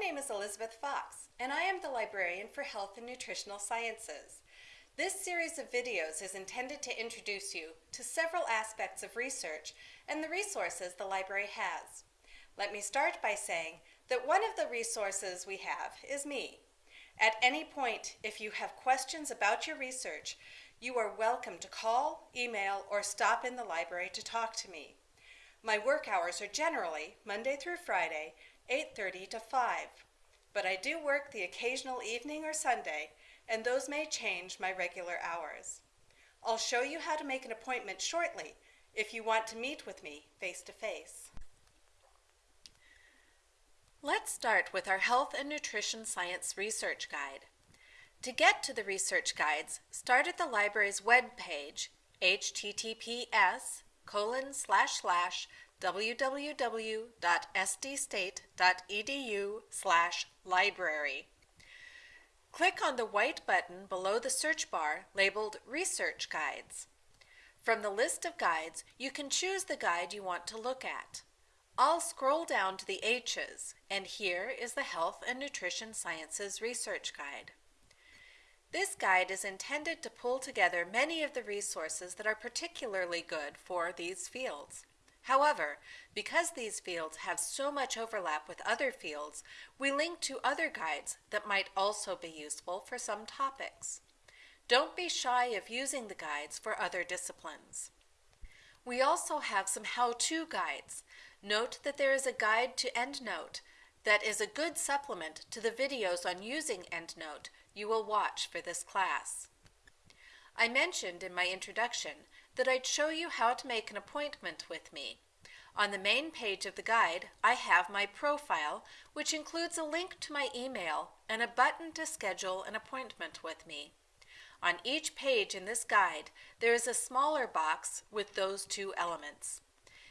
name is Elizabeth Fox, and I am the librarian for Health and Nutritional Sciences. This series of videos is intended to introduce you to several aspects of research and the resources the library has. Let me start by saying that one of the resources we have is me. At any point, if you have questions about your research, you are welcome to call, email, or stop in the library to talk to me. My work hours are generally Monday through Friday, 8.30 to 5, but I do work the occasional evening or Sunday, and those may change my regular hours. I'll show you how to make an appointment shortly if you want to meet with me face to face. Let's start with our Health and Nutrition Science Research Guide. To get to the research guides, start at the library's web page, https colon slash slash www.sdstate.edu slash library. Click on the white button below the search bar labeled Research Guides. From the list of guides, you can choose the guide you want to look at. I'll scroll down to the H's, and here is the Health and Nutrition Sciences Research Guide. This guide is intended to pull together many of the resources that are particularly good for these fields. However, because these fields have so much overlap with other fields, we link to other guides that might also be useful for some topics. Don't be shy of using the guides for other disciplines. We also have some how-to guides. Note that there is a guide to EndNote that is a good supplement to the videos on using EndNote you will watch for this class. I mentioned in my introduction that I'd show you how to make an appointment with me. On the main page of the guide, I have my profile, which includes a link to my email and a button to schedule an appointment with me. On each page in this guide, there is a smaller box with those two elements.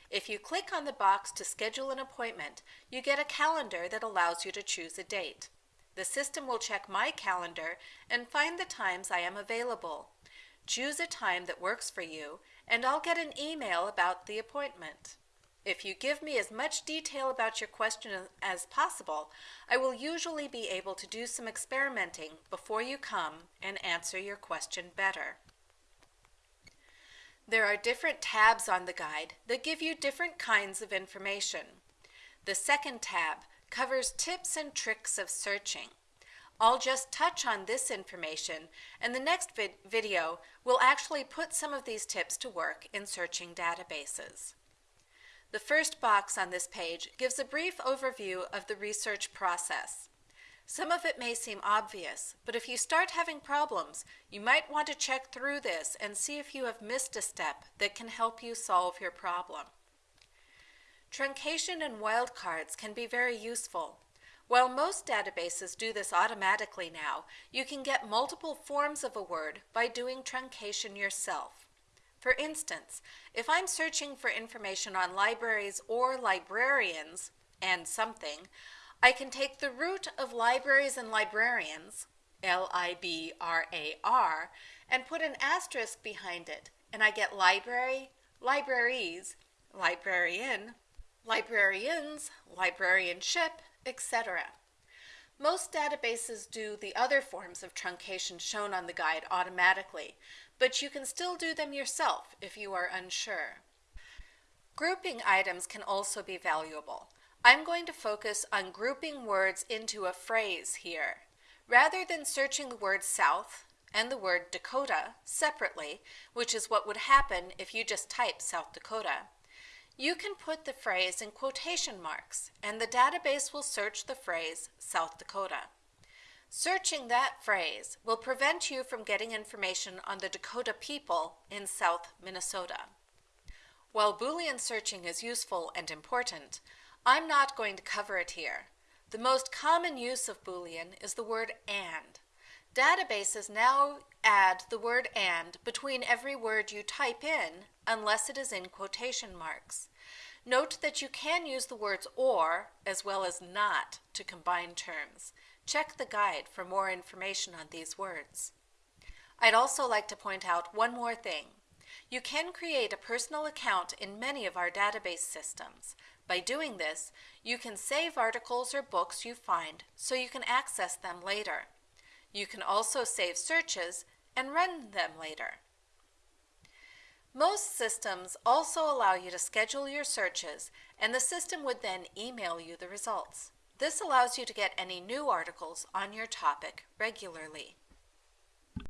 If you click on the box to schedule an appointment, you get a calendar that allows you to choose a date. The system will check my calendar and find the times I am available. Choose a time that works for you, and I'll get an email about the appointment. If you give me as much detail about your question as possible, I will usually be able to do some experimenting before you come and answer your question better. There are different tabs on the guide that give you different kinds of information. The second tab covers tips and tricks of searching. I'll just touch on this information and the next vid video will actually put some of these tips to work in searching databases. The first box on this page gives a brief overview of the research process. Some of it may seem obvious, but if you start having problems, you might want to check through this and see if you have missed a step that can help you solve your problem. Truncation and wildcards can be very useful. While most databases do this automatically now, you can get multiple forms of a word by doing truncation yourself. For instance, if I'm searching for information on libraries or librarians and something, I can take the root of libraries and librarians, L-I-B-R-A-R, and put an asterisk behind it, and I get library, libraries, librarian, librarians, librarianship, etc. Most databases do the other forms of truncation shown on the guide automatically, but you can still do them yourself if you are unsure. Grouping items can also be valuable. I'm going to focus on grouping words into a phrase here. Rather than searching the word South and the word Dakota separately, which is what would happen if you just type South Dakota, you can put the phrase in quotation marks, and the database will search the phrase South Dakota. Searching that phrase will prevent you from getting information on the Dakota people in South Minnesota. While Boolean searching is useful and important, I'm not going to cover it here. The most common use of Boolean is the word AND. Databases now add the word AND between every word you type in unless it is in quotation marks. Note that you can use the words or as well as not to combine terms. Check the guide for more information on these words. I'd also like to point out one more thing. You can create a personal account in many of our database systems. By doing this, you can save articles or books you find so you can access them later. You can also save searches and run them later. Most systems also allow you to schedule your searches and the system would then email you the results. This allows you to get any new articles on your topic regularly.